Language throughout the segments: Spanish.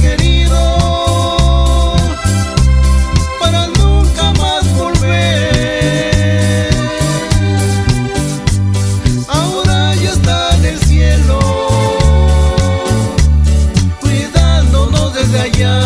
Querido, para nunca más volver, ahora ya está en el cielo, cuidándonos desde allá.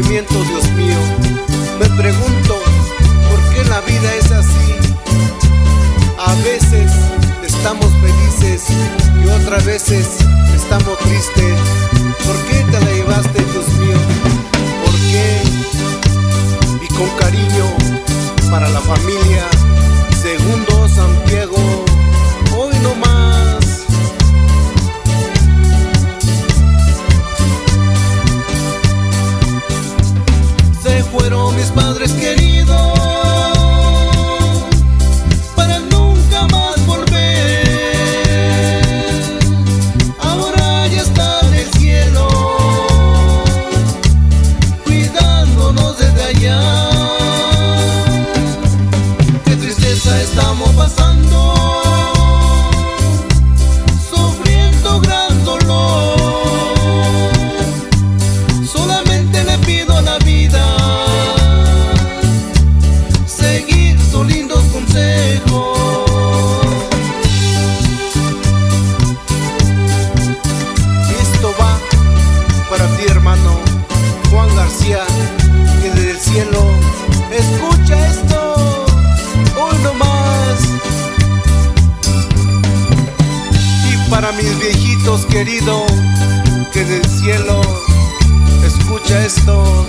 Dios mío. Me pregunto, ¿por qué la vida es así? A veces estamos felices y otras veces estamos tristes. ¿Por qué te la llevaste, Dios mío? ¿Por qué? Y con cariño para la familia. fueron mis padres queridos. mis viejitos queridos, que del cielo escucha esto.